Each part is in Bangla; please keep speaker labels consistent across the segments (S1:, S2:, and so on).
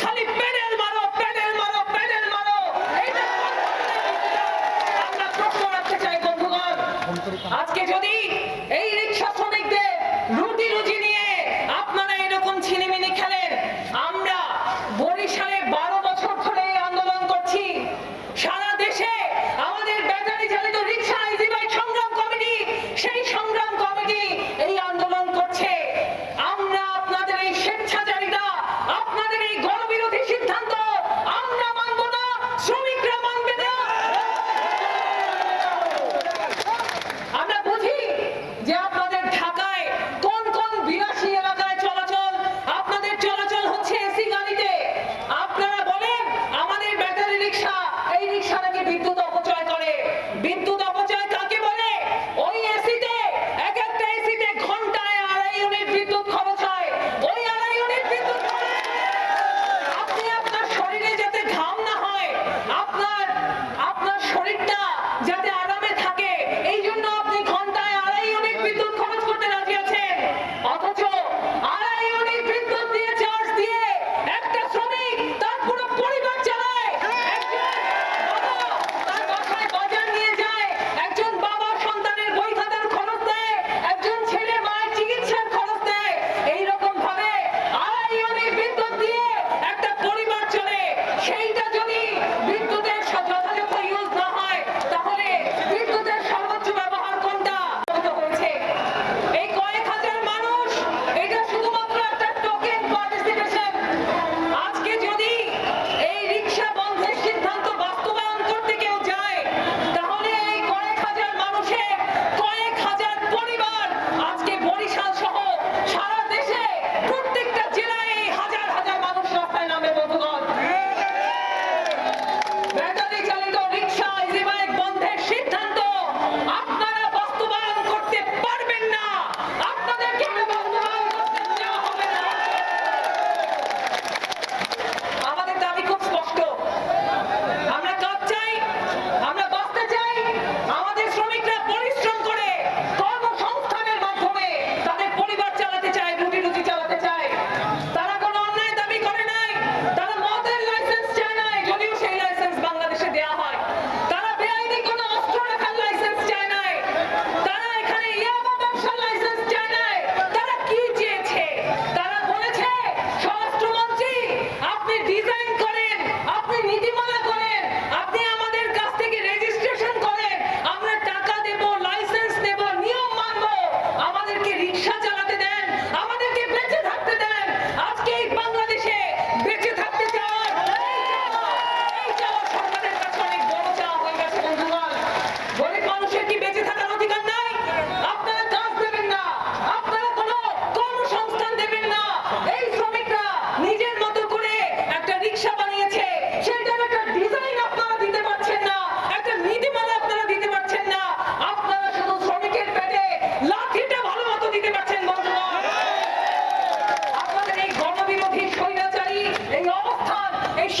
S1: খালি প্যাডেল মারো প্যাডেল মারো প্যাডেল মারো! আমরা প্রশ্ন রাখতে চাই আজকে যদি এই রিক্সা শ্রমিকদের রুটি রুজি নিয়ে আপনারা এরকম ছিনিমিনি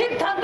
S1: kim tanı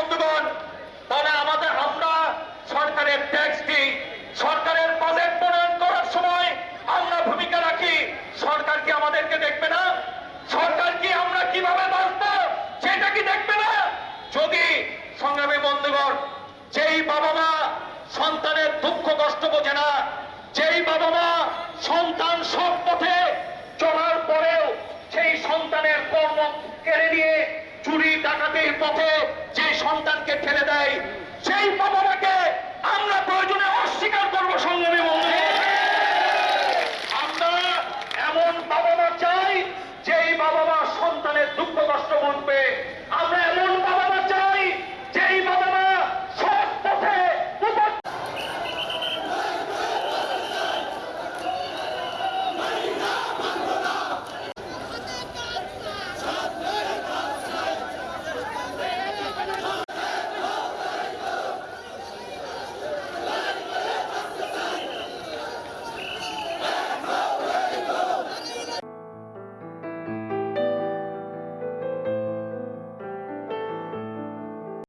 S2: বন্ধুগণ, তাহলে আমাদের আমরা সরকারের ট্যাক্স দিই সরকারের বাজেট প্রণয়ন করার সময় আমরা ভূমিকা রাখি। সরকার কি আমাদেরকে দেখবে না? সরকার কি আমরা কীভাবে বাঁচব সেটা কি দেখবে না? যদি সংগ্রামী বন্ধুগণ, যেই বাবা মা সন্তানের দুঃখ কষ্ট বোঝে না, যেই বাবা মা সন্তান সব পথে চলার পরেও সেই সন্তানের কর্ম কেড়ে নিয়ে চুরি, ডাকাতির পথে সন্তানকে ঠেলে দেয়, সেই বাবাটাকে আমরা প্রয়োজনে অস্বীকার করব সংগ্রামী বন্ধু। আমরা এমন বাবা মা চাই, যেই বাবা মা সন্তানের দুঃখ কষ্ট বুঝবে